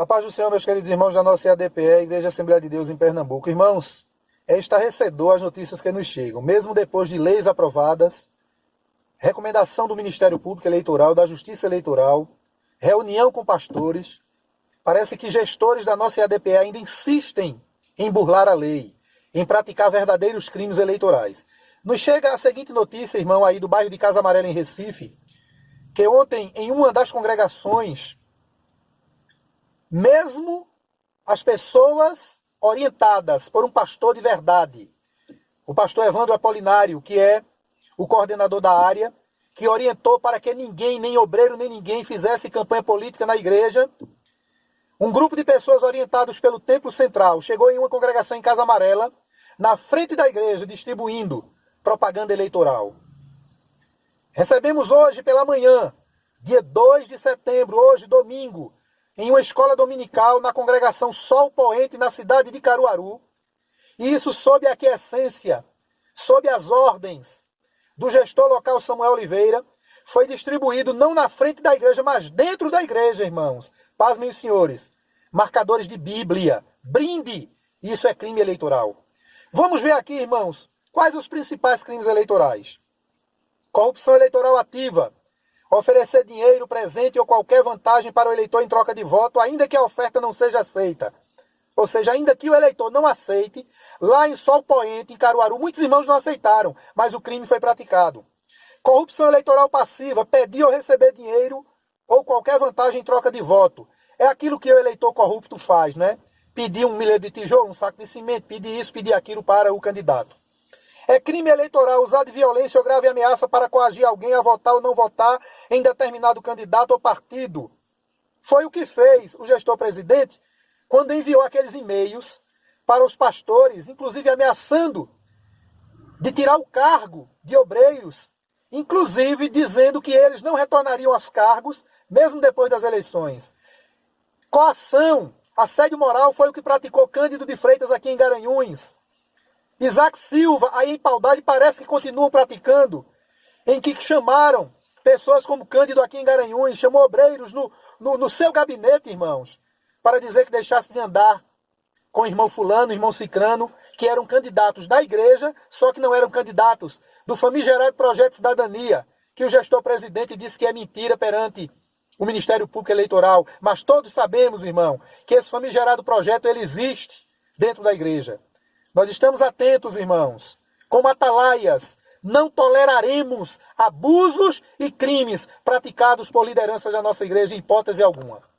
A paz do Senhor, meus queridos irmãos da nossa IADPE, Igreja Assembleia de Deus em Pernambuco. Irmãos, é estarrecedor as notícias que nos chegam. Mesmo depois de leis aprovadas, recomendação do Ministério Público Eleitoral, da Justiça Eleitoral, reunião com pastores, parece que gestores da nossa IADPE ainda insistem em burlar a lei, em praticar verdadeiros crimes eleitorais. Nos chega a seguinte notícia, irmão, aí do bairro de Casa Amarela, em Recife, que ontem, em uma das congregações, mesmo as pessoas orientadas por um pastor de verdade, o pastor Evandro Apolinário, que é o coordenador da área, que orientou para que ninguém, nem obreiro, nem ninguém, fizesse campanha política na igreja. Um grupo de pessoas orientados pelo Templo Central chegou em uma congregação em Casa Amarela, na frente da igreja, distribuindo propaganda eleitoral. Recebemos hoje pela manhã, dia 2 de setembro, hoje, domingo, em uma escola dominical na congregação Sol Poente, na cidade de Caruaru. E isso sob a aquiescência, sob as ordens do gestor local Samuel Oliveira, foi distribuído não na frente da igreja, mas dentro da igreja, irmãos. Paz, meus senhores. Marcadores de Bíblia. Brinde. Isso é crime eleitoral. Vamos ver aqui, irmãos, quais os principais crimes eleitorais. Corrupção eleitoral ativa. Oferecer dinheiro, presente ou qualquer vantagem para o eleitor em troca de voto, ainda que a oferta não seja aceita. Ou seja, ainda que o eleitor não aceite, lá em Sol Poente, em Caruaru, muitos irmãos não aceitaram, mas o crime foi praticado. Corrupção eleitoral passiva, pedir ou receber dinheiro ou qualquer vantagem em troca de voto. É aquilo que o eleitor corrupto faz, né? Pedir um milheiro de tijolo, um saco de cimento, pedir isso, pedir aquilo para o candidato. É crime eleitoral usar de violência ou grave ameaça para coagir alguém a votar ou não votar em determinado candidato ou partido. Foi o que fez o gestor presidente quando enviou aqueles e-mails para os pastores, inclusive ameaçando de tirar o cargo de obreiros, inclusive dizendo que eles não retornariam aos cargos mesmo depois das eleições. Coação, assédio moral foi o que praticou Cândido de Freitas aqui em Garanhuns. Isaac Silva, aí em Paudade, parece que continuam praticando, em que chamaram pessoas como Cândido aqui em Garanhuns, chamou obreiros no, no, no seu gabinete, irmãos, para dizer que deixasse de andar com o irmão fulano, o irmão cicrano, que eram candidatos da igreja, só que não eram candidatos do famigerado Projeto Cidadania, que o gestor presidente disse que é mentira perante o Ministério Público Eleitoral. Mas todos sabemos, irmão, que esse famigerado projeto ele existe dentro da igreja. Nós estamos atentos, irmãos, como atalaias, não toleraremos abusos e crimes praticados por lideranças da nossa igreja em hipótese alguma.